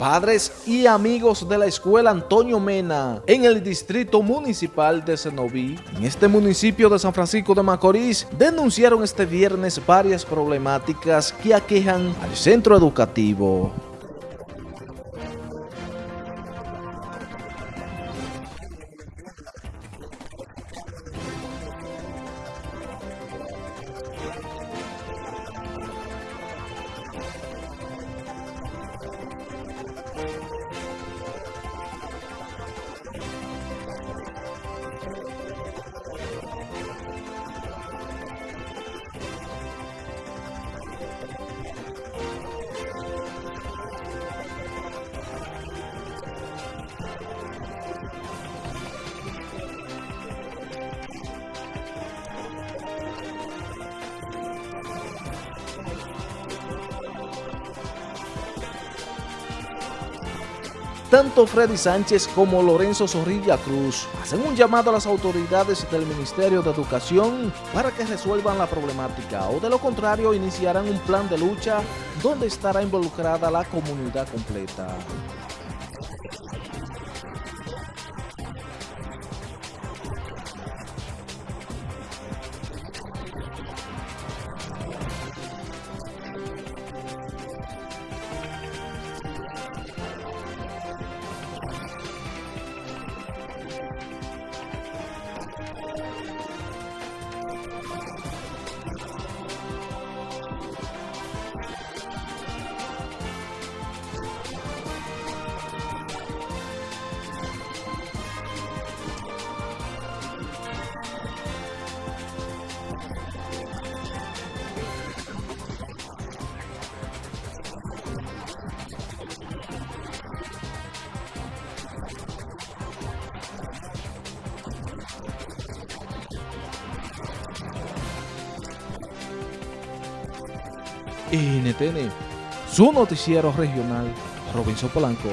Padres y amigos de la escuela Antonio Mena en el distrito municipal de Cenoví, en este municipio de San Francisco de Macorís, denunciaron este viernes varias problemáticas que aquejan al centro educativo. Tanto Freddy Sánchez como Lorenzo Zorrilla Cruz hacen un llamado a las autoridades del Ministerio de Educación para que resuelvan la problemática o de lo contrario iniciarán un plan de lucha donde estará involucrada la comunidad completa. NTN, su noticiero regional, Robinson Polanco.